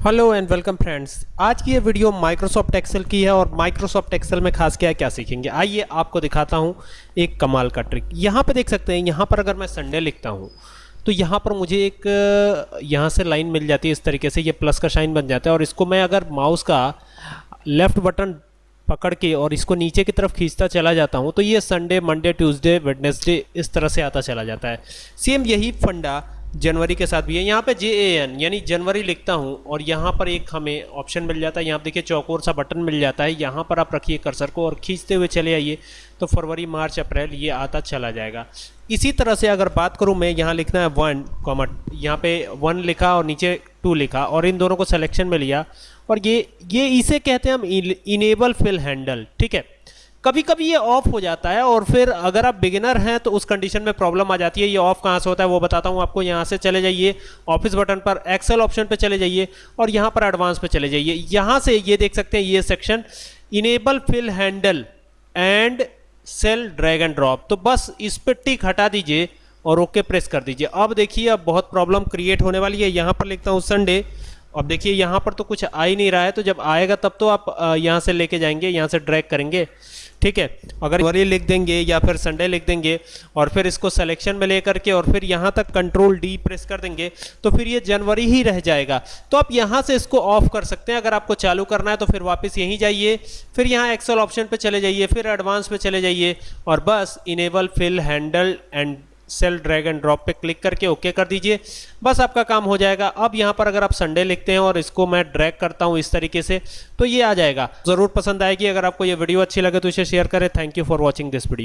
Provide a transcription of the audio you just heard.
Hello and welcome friends आज की ये वीडियो माइक्रोसॉफ्ट एक्सेल की है और माइक्रोसॉफ्ट एक्सेल में खास क्या क्या सीखेंगे? आइए आपको दिखाता हूँ एक कमाल का ट्रिक यहाँ पे देख सकते हैं, यहाँ पर अगर मैं संडे लिखता हूँ तो यहाँ पर मुझे एक, यहाँ से लाइन मिल जाती है इस तरीके से, ये प्लस का शाइन बन जाता है और इसको मैं अगर माउस का लेफ़्ट बटन पकड़ के और इसको नीचे की तरफ़ खींचता चला जाता हूँ तो ये संडे मंडे ट्यूसडे वेडनेसडे इस तरह से आता चला जाता है. सेम यही फंडा जनवरी के साथ भी है। यहाँ पे जे ए एन यानी जनवरी लिखता हूँ और यहाँ पर एक हमें ऑप्शन मिल जाता है। यहाँ देखिए चौकोर सा बटन मिल जाता है। यहाँ पर आप रखिए कर्सर को और खींचते हुए चले आइए। तो फरवरी, मार्च, अप्रैल ये आता चला जाएगा। इसी तरह से अगर बात करूँ मैं, यहाँ लिखना है वन कॉमट यहाँ पे वन लिखा और नीचे टू लिखा और इन दोनों को सिलेक्शन में लिया। और ये ये इसे कहते हैं हम इनेबल फिल हैंडल ठीक है? कभी कभी ये ऑफ़ हो जाता है और फिर अगर आप बिगिनर हैं तो उस कंडीशन में प्रॉब्लम आ जाती है, ये ऑफ़ कहाँ से होता है वो बताता हूँ आपको, यहाँ से चले जाइए ऑफ़िस बटन पर एक्सेल ऑप्शन पे चले जाइए और यहाँ पर एडवांस पे चले जाइए। यहाँ से ये देख सकते हैं, ये section enable fill handle and cell drag and drop तो बस इस पर टिक हटा दीजिए और ओके प्रेस कर दीजिए। अब देखिए, अब बहुत प्रॉब्लम क्रिएट होने वाली है। यहाँ पर लिखता हूँ संडे अब देखिए, यहाँ पर तो कुछ आ ही नहीं रहा है तो जब आएगा तब तो आप यहाँ से लेके जाएँगे, यहाँ से ड्रैग करेंगे। ठीक है? अगर वरी लिख देंगे या फिर संडे लिख देंगे और फिर इसको सिलेक्शन में लेकर के और फिर यहाँ तक कंट्रोल डी प्रेस कर देंगे तो फिर ये जनवरी ही रह जाएगा। तो आप यहाँ से इसको ऑफ़ कर सकते हैं। अगर आपको चालू करना है तो फिर वापस यहीं जाइए, फिर यहाँ एक्सेल ऑप्शन पर चले जाइए, फिर एडवांस पे चले जाइए और बस enable fill handle and cell drag and drop पे क्लिक करके ओके कर दीजिए। बस आपका काम हो जाएगा। अब यहाँ पर अगर आप संडे लिखते हैं और इसको मैं ड्रैग करता हूँ इस तरीके से तो ये आ जाएगा। ज़रूर पसंद आएगी। अगर आपको ये वीडियो अच्छी लगे तो इसे शेयर करें। Thank you for watching this video